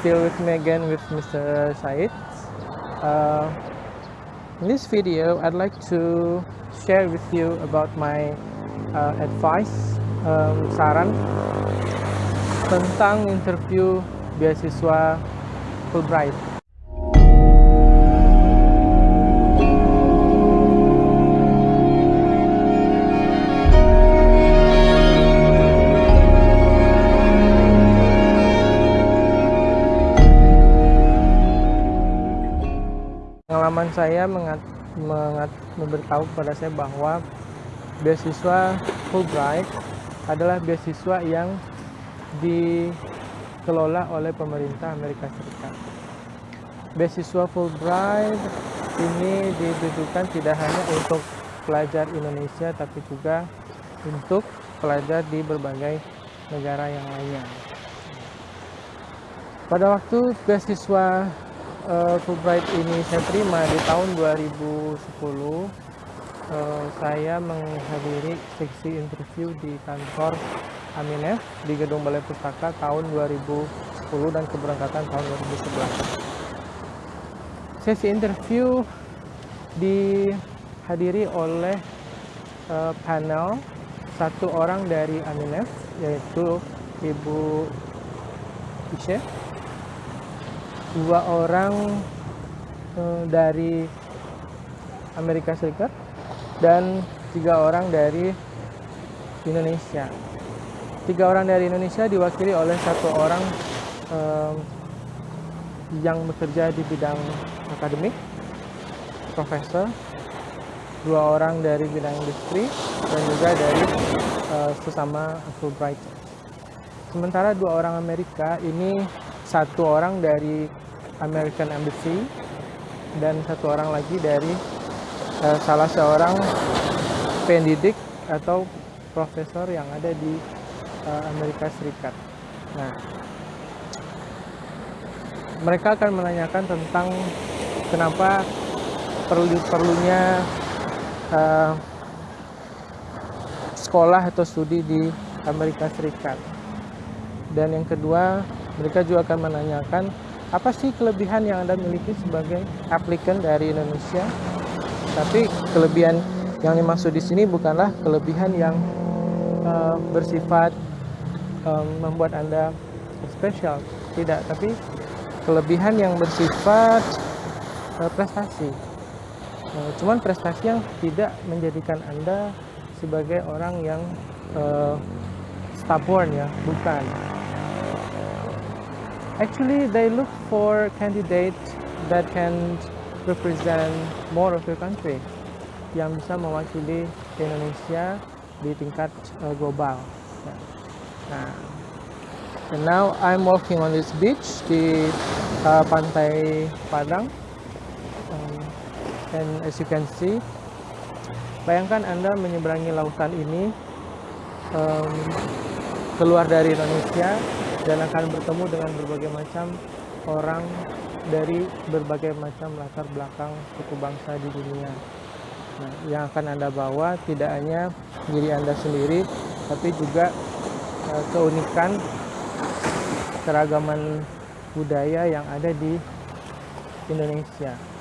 still with me again with Mr. Said. Uh, in this video, I'd like to share with you about my uh, advice, um, saran tentang interview beasiswa Fulbright. Pengalaman saya mengat, mengat, memberitahu kepada saya bahwa beasiswa Fulbright adalah beasiswa yang dikelola oleh pemerintah Amerika Serikat. Beasiswa Fulbright ini ditujukan tidak hanya untuk pelajar Indonesia tapi juga untuk pelajar di berbagai negara yang lainnya. Pada waktu beasiswa uh, Fulbright ini saya terima di tahun 2010 uh, eh, saya menghadiri seksi interview di kantor Aminef di Gedung Balai Pustaka tahun 2010 dan keberangkatan tahun 2011 sesi interview dihadiri oleh uh, panel satu orang dari Aminef yaitu Ibu Ishe dua orang uh, dari Amerika Serikat dan tiga orang dari Indonesia. Tiga orang dari Indonesia diwakili oleh satu orang um, yang bekerja di bidang akademik, profesor, dua orang dari bidang industri, dan juga dari uh, sesama Fulbright. Sementara dua orang Amerika ini satu orang dari American Embassy dan satu orang lagi dari uh, salah seorang pendidik atau profesor yang ada di uh, Amerika Serikat. Nah, mereka akan menanyakan tentang kenapa perlu perlunya uh, sekolah atau studi di Amerika Serikat. Dan yang kedua, mereka juga akan menanyakan apa sih kelebihan yang Anda miliki sebagai applicant dari Indonesia. Tapi kelebihan yang dimaksud di sini bukanlah kelebihan yang uh, bersifat um, membuat Anda spesial, tidak, tapi kelebihan yang bersifat uh, prestasi. Uh, cuman prestasi yang tidak menjadikan Anda sebagai orang yang uh, stubborn ya, bukan Actually, they look for candidates that can represent more of your country yang bisa mewakili Indonesia di tingkat uh, global. Nah, and now I'm walking on this beach di uh, pantai Padang, um, and as you can see, bayangkan Anda menyeberangi lautan ini um, keluar dari Indonesia dan akan bertemu dengan berbagai macam orang dari berbagai macam latar belakang suku bangsa di dunia. Nah, yang akan Anda bawa tidak hanya diri Anda sendiri, tapi juga uh, keunikan keragaman budaya yang ada di Indonesia.